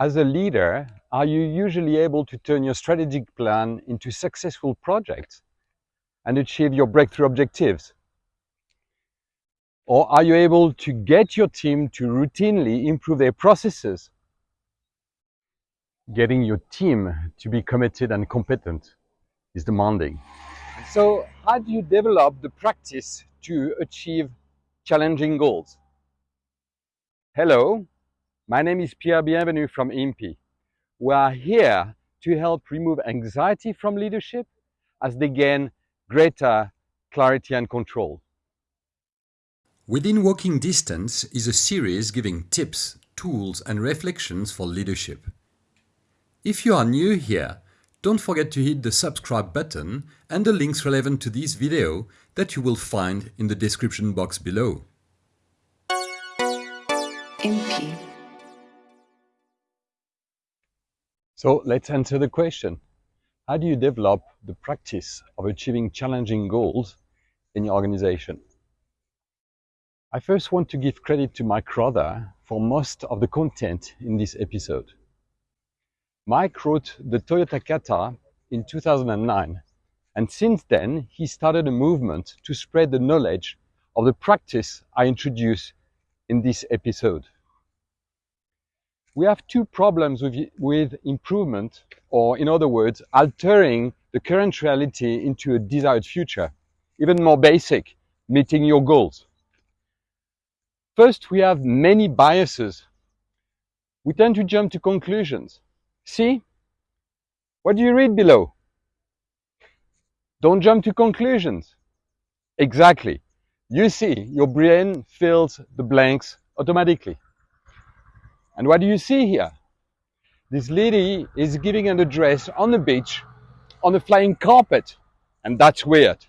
As a leader, are you usually able to turn your strategic plan into successful projects and achieve your breakthrough objectives? Or are you able to get your team to routinely improve their processes? Getting your team to be committed and competent is demanding. So how do you develop the practice to achieve challenging goals? Hello, my name is Pierre Bienvenu from IMPI. We are here to help remove anxiety from leadership as they gain greater clarity and control. Within Walking Distance is a series giving tips, tools and reflections for leadership. If you are new here, don't forget to hit the subscribe button and the links relevant to this video that you will find in the description box below. IMPI. So let's answer the question. How do you develop the practice of achieving challenging goals in your organization? I first want to give credit to Mike Rother for most of the content in this episode. Mike wrote the Toyota Kata in 2009 and since then he started a movement to spread the knowledge of the practice I introduce in this episode. We have two problems with, with improvement, or in other words, altering the current reality into a desired future, even more basic, meeting your goals. First, we have many biases. We tend to jump to conclusions. See? What do you read below? Don't jump to conclusions. Exactly. You see, your brain fills the blanks automatically. And what do you see here? This lady is giving an address on the beach on a flying carpet. And that's weird.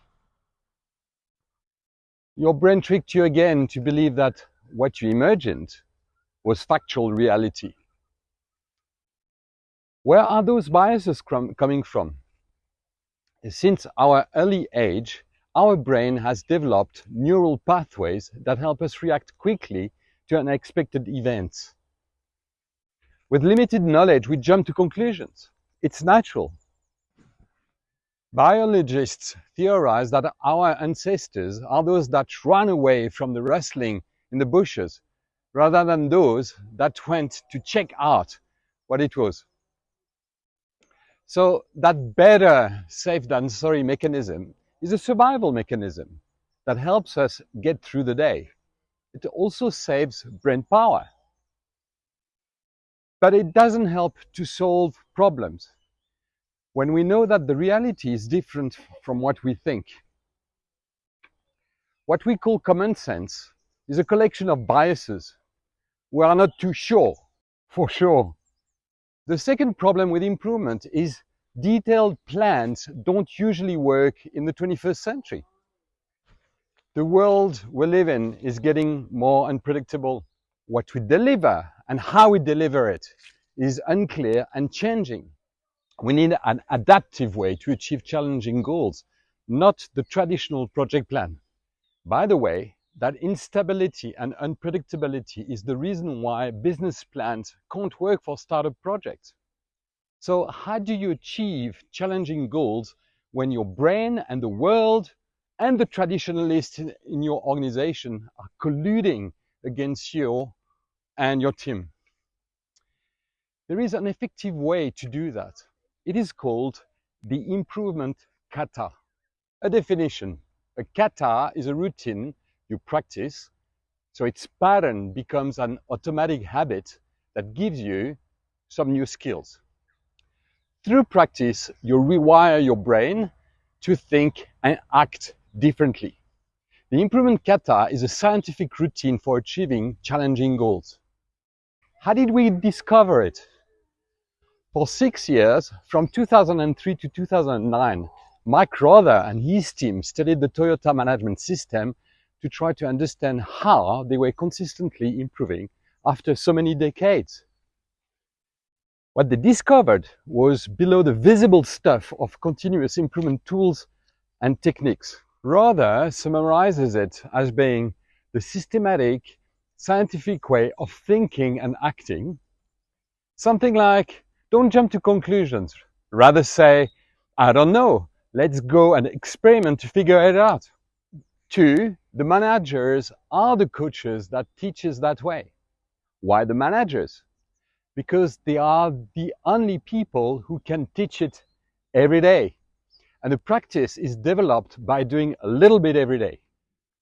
Your brain tricked you again to believe that what you imagined was factual reality. Where are those biases coming from? Since our early age, our brain has developed neural pathways that help us react quickly to unexpected events. With limited knowledge, we jump to conclusions. It's natural. Biologists theorize that our ancestors are those that ran away from the rustling in the bushes rather than those that went to check out what it was. So that better safe than sorry mechanism is a survival mechanism that helps us get through the day. It also saves brain power. But it doesn't help to solve problems when we know that the reality is different from what we think. What we call common sense is a collection of biases. We are not too sure, for sure, the second problem with improvement is detailed plans don't usually work in the 21st century. The world we live in is getting more unpredictable. What we deliver and how we deliver it is unclear and changing. We need an adaptive way to achieve challenging goals, not the traditional project plan. By the way, that instability and unpredictability is the reason why business plans can't work for startup projects. So how do you achieve challenging goals when your brain and the world and the traditionalists in your organization are colluding against you and your team? There is an effective way to do that. It is called the improvement kata. A definition. A kata is a routine you practice. So its pattern becomes an automatic habit that gives you some new skills. Through practice, you rewire your brain to think and act differently. The improvement kata is a scientific routine for achieving challenging goals. How did we discover it? For six years, from 2003 to 2009, Mike Rother and his team studied the Toyota management system to try to understand how they were consistently improving after so many decades. What they discovered was below the visible stuff of continuous improvement tools and techniques. Rother summarizes it as being the systematic, scientific way of thinking and acting, Something like, don't jump to conclusions. Rather say, I don't know. Let's go and experiment to figure it out. Two, the managers are the coaches that teaches that way. Why the managers? Because they are the only people who can teach it every day. And the practice is developed by doing a little bit every day.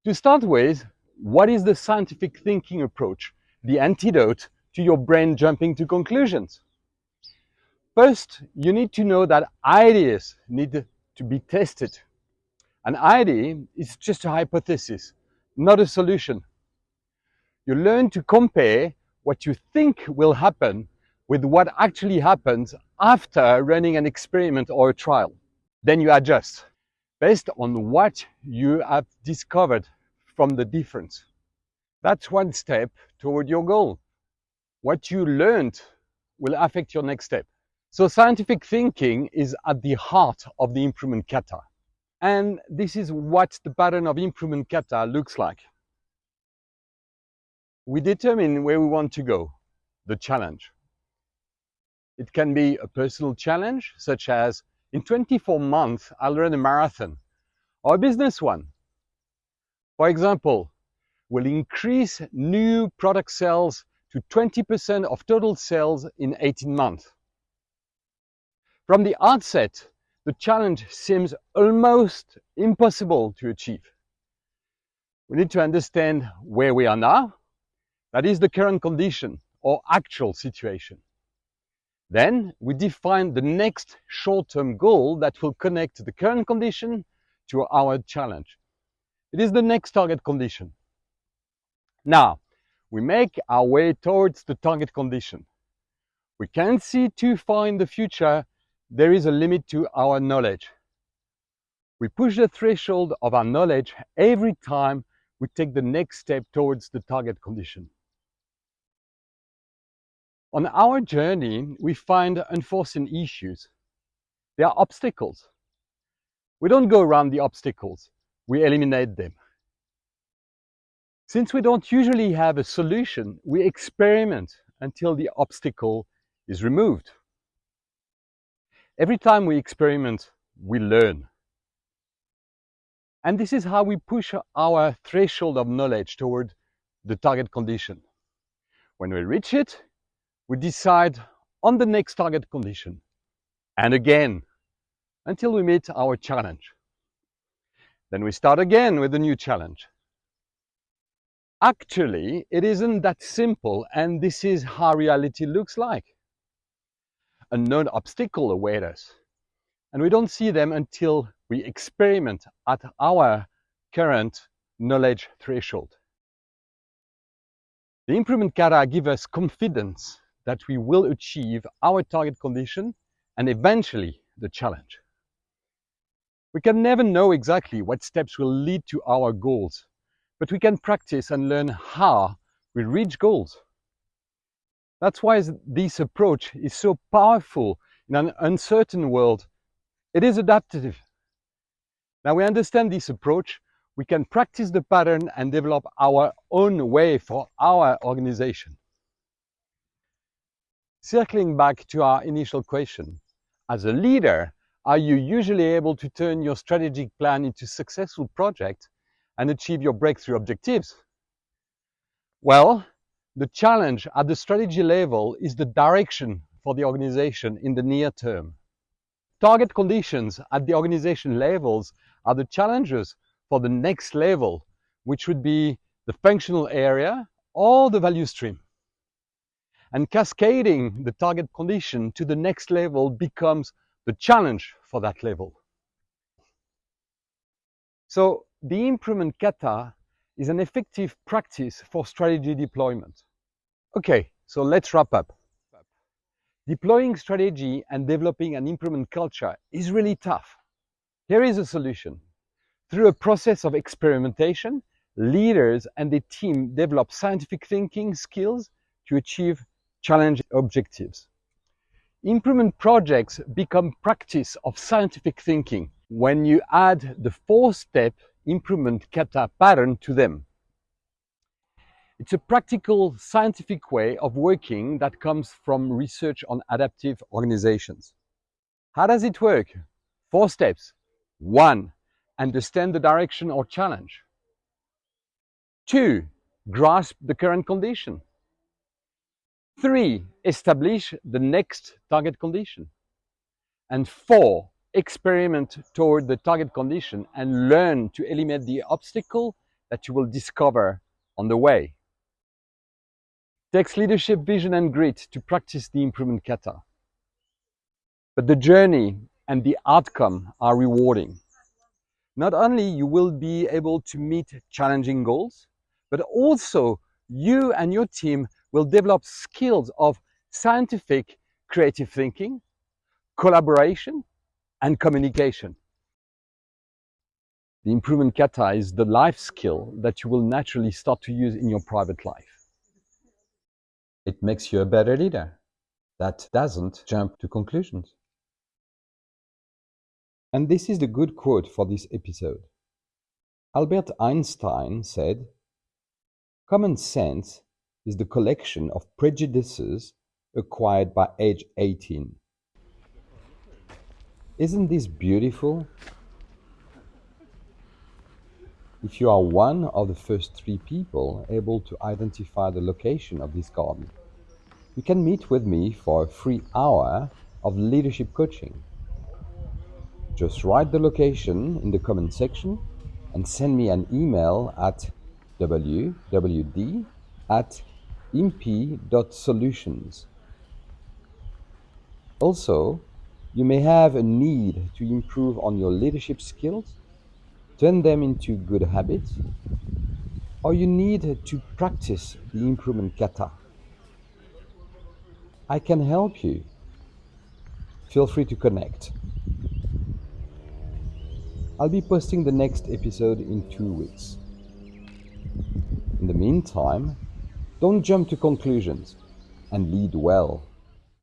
To start with, what is the scientific thinking approach, the antidote to your brain jumping to conclusions? First, you need to know that ideas need to be tested. An idea is just a hypothesis, not a solution. You learn to compare what you think will happen with what actually happens after running an experiment or a trial. Then you adjust based on what you have discovered from the difference. That's one step toward your goal. What you learned will affect your next step. So scientific thinking is at the heart of the improvement kata. And this is what the pattern of improvement kata looks like. We determine where we want to go, the challenge. It can be a personal challenge, such as in 24 months, I'll run a marathon, or a business one. For example, we'll increase new product sales to 20% of total sales in 18 months. From the outset, the challenge seems almost impossible to achieve. We need to understand where we are now, that is the current condition or actual situation. Then we define the next short-term goal that will connect the current condition to our challenge. It is the next target condition. Now, we make our way towards the target condition. We can't see too far in the future there is a limit to our knowledge. We push the threshold of our knowledge every time we take the next step towards the target condition. On our journey, we find unforeseen issues. There are obstacles. We don't go around the obstacles, we eliminate them. Since we don't usually have a solution, we experiment until the obstacle is removed. Every time we experiment, we learn. And this is how we push our threshold of knowledge toward the target condition. When we reach it, we decide on the next target condition. And again, until we meet our challenge. Then we start again with a new challenge. Actually, it isn't that simple, and this is how reality looks like unknown obstacle await us. And we don't see them until we experiment at our current knowledge threshold. The improvement kata give us confidence that we will achieve our target condition and eventually the challenge. We can never know exactly what steps will lead to our goals, but we can practice and learn how we reach goals. That's why this approach is so powerful in an uncertain world. It is adaptive. Now we understand this approach, we can practice the pattern and develop our own way for our organization. Circling back to our initial question, as a leader, are you usually able to turn your strategic plan into successful project and achieve your breakthrough objectives? Well, the challenge at the strategy level is the direction for the organization in the near term. Target conditions at the organization levels are the challenges for the next level, which would be the functional area or the value stream. And cascading the target condition to the next level becomes the challenge for that level. So the improvement kata is an effective practice for strategy deployment. Okay, so let's wrap up. Deploying strategy and developing an improvement culture is really tough. Here is a solution. Through a process of experimentation, leaders and the team develop scientific thinking skills to achieve challenge objectives. Improvement projects become practice of scientific thinking when you add the four-step improvement kata pattern to them. It's a practical scientific way of working that comes from research on adaptive organizations. How does it work? Four steps. One, understand the direction or challenge. Two, grasp the current condition. Three, establish the next target condition. And four, experiment toward the target condition and learn to eliminate the obstacle that you will discover on the way. takes leadership, vision and grit to practice the improvement kata. But the journey and the outcome are rewarding. Not only you will be able to meet challenging goals, but also you and your team will develop skills of scientific creative thinking, collaboration, and communication. The improvement kata is the life skill that you will naturally start to use in your private life. It makes you a better leader that doesn't jump to conclusions. And this is the good quote for this episode. Albert Einstein said, Common sense is the collection of prejudices acquired by age 18. Isn't this beautiful? If you are one of the first three people able to identify the location of this garden, you can meet with me for a free hour of leadership coaching. Just write the location in the comment section and send me an email at wwd at imp.solutions. Also, you may have a need to improve on your leadership skills, turn them into good habits, or you need to practice the improvement kata. I can help you. Feel free to connect. I'll be posting the next episode in two weeks. In the meantime, don't jump to conclusions and lead well.